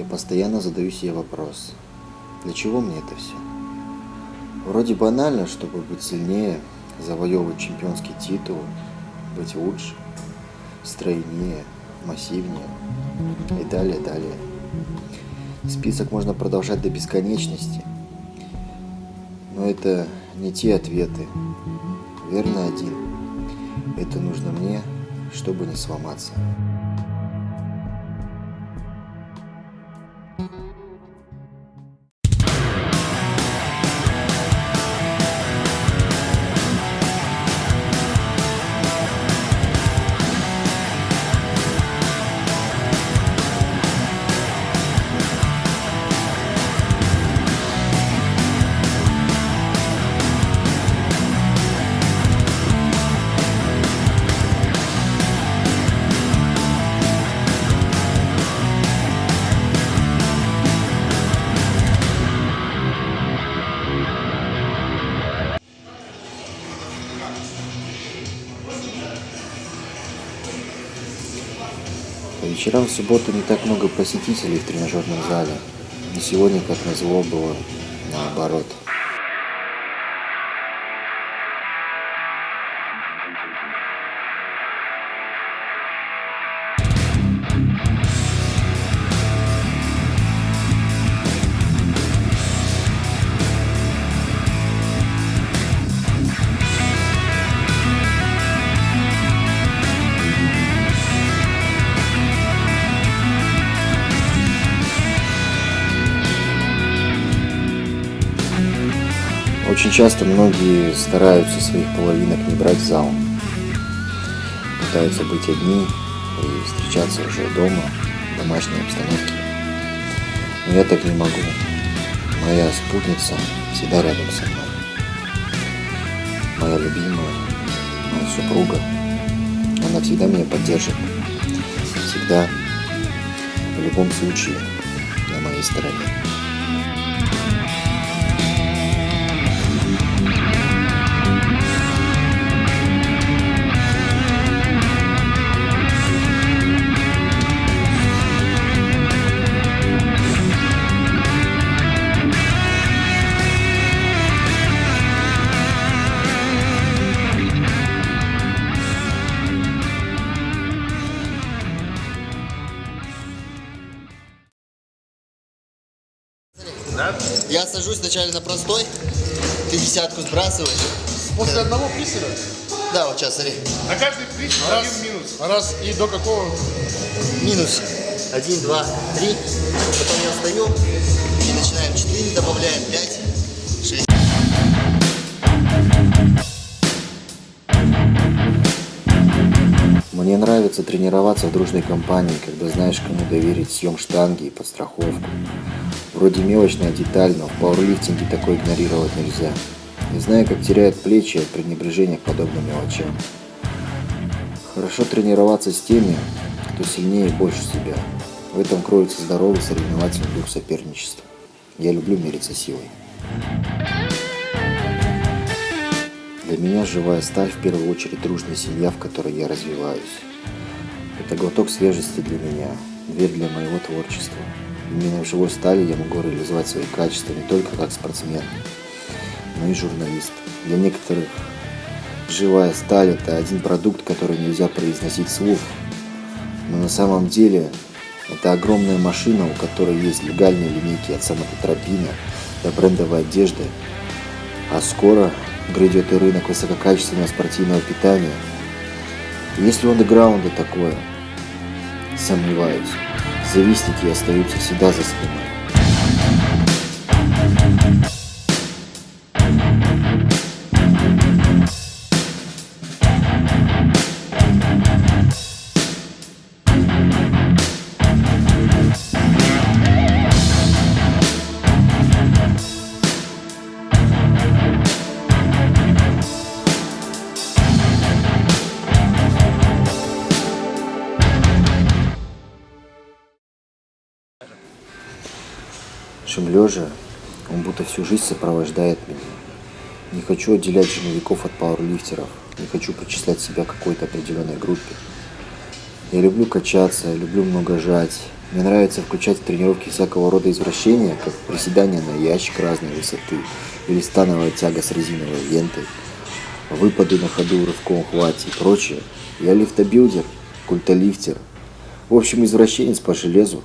Я постоянно задаю себе вопрос, для чего мне это все? Вроде банально, чтобы быть сильнее, завоевывать чемпионский титул, быть лучше, стройнее, массивнее и далее, далее. Список можно продолжать до бесконечности, но это не те ответы. Верно один. Это нужно мне, чтобы не сломаться. По вечерам в субботу не так много посетителей в тренажерном зале. Но сегодня, как назло, было наоборот. Очень часто многие стараются своих половинок не брать в зал. Пытаются быть одни и встречаться уже дома, в домашней обстановке. Но я так не могу. Моя спутница всегда рядом со мной. Моя любимая, моя супруга. Она всегда меня поддержит. Всегда, в любом случае, на моей стороне. Я сажусь вначале на простой, ты десятку сбрасываешь. После одного приседа? Да, вот сейчас, смотри. На каждый присед один минус. Раз и до какого? Минус. Один, два, три. Потом я встаю и начинаем. Четыре добавляем, пять, шесть. Мне нравится тренироваться в дружной компании, когда знаешь, кому доверить съем штанги и подстраховку. Вроде мелочная деталь, но в пауэрлифтинге такое игнорировать нельзя. Не знаю, как теряют плечи от пренебрежения к подобным мелочам. Хорошо тренироваться с теми, кто сильнее и больше себя. В этом кроется здоровый соревновательный дух соперничества. Я люблю мериться силой. Для меня живая сталь в первую очередь дружная семья, в которой я развиваюсь. Это глоток свежести для меня, дверь для моего творчества. Именно в живой стали я могу реализовать свои качества не только как спортсмен, но и журналист. Для некоторых живая сталь – это один продукт, который нельзя произносить вслух. Но на самом деле это огромная машина, у которой есть легальные линейки от самототропина до брендовой одежды. А скоро грядет и рынок высококачественного спортивного питания. Если у андеграунда такое, сомневаюсь, завистники остаются всегда за спиной. Чем лежа, он будто всю жизнь сопровождает меня. Не хочу отделять жировиков от пауэрлифтеров, не хочу причислять себя к какой-то определенной группе. Я люблю качаться, люблю много жать, Мне нравится включать в тренировки всякого рода извращения, как приседания на ящик разной высоты или становая тяга с резиновой лентой, выпады на ходу в рывком хвате и прочее. Я лифтобилдер, культолифтер. В общем, извращенец по железу.